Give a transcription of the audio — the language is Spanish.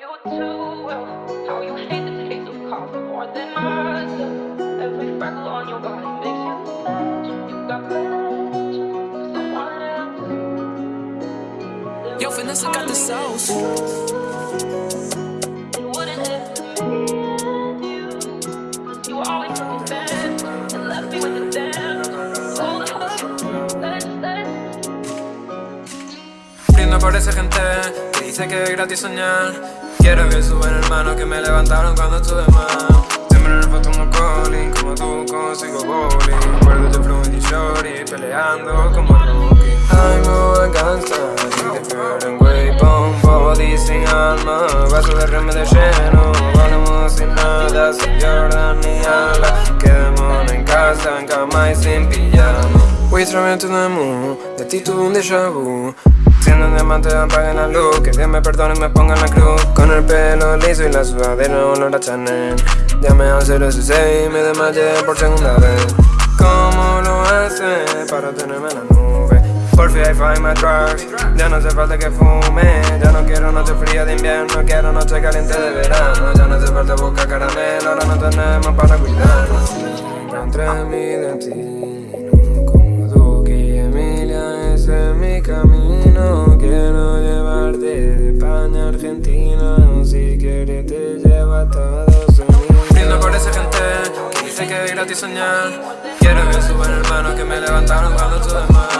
you too well How you hate the taste of coffee more than myself. Every freckle on your body makes you sad. You got blush someone else. Yo, Vanessa got the sauce. Aparece gente que dice que es gratis soñar. Quiero que suban hermanos que me levantaron cuando estuve mal. Siempre en el foto un como tú consigo bowling. Recuerdo de Flow y Shorty peleando como rookie. I'm a gangsta, y te quiero en way bomb Body sin alma, vaso de reme de lleno Volamos sin nada, sin Jordan ni ala Quedémonos en casa, en cama y sin pijama Travel to the moon, de ti tuve un déjà Siendo un diamante apaguen la luz. Que Dios me perdone y me ponga en la cruz. Con el pelo liso y la sudadera olor a Chanel. Llamé al 016 y me desmayé por segunda vez. ¿Cómo lo hace para tenerme en la nube? Por fin I find my drugs. Ya no hace falta que fume. Ya no quiero noche fría de invierno. Quiero noche caliente de verano. Ya no hace falta buscar caramelo. Ahora no tenemos para cuidarnos. Encontré mi España Argentina Si quieres te llevo a Estados Unidos. Brindo por esa gente que dice que es gratis soñar Quiero que suban hermanos que me levantaron cuando estuve mal